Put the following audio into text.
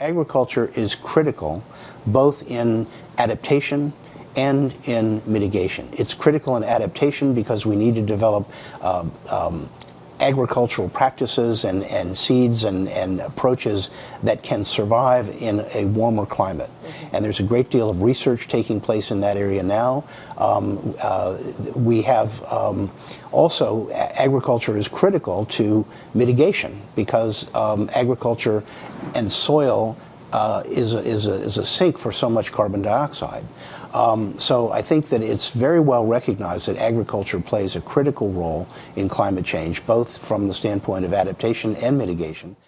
Agriculture is critical both in adaptation and in mitigation. It's critical in adaptation because we need to develop uh, um, agricultural practices and, and seeds and, and approaches that can survive in a warmer climate. And there's a great deal of research taking place in that area now. Um, uh, we have um, also agriculture is critical to mitigation because um, agriculture and soil uh, is, a, is, a, is a sink for so much carbon dioxide. Um, so I think that it's very well recognized that agriculture plays a critical role in climate change, both from the standpoint of adaptation and mitigation.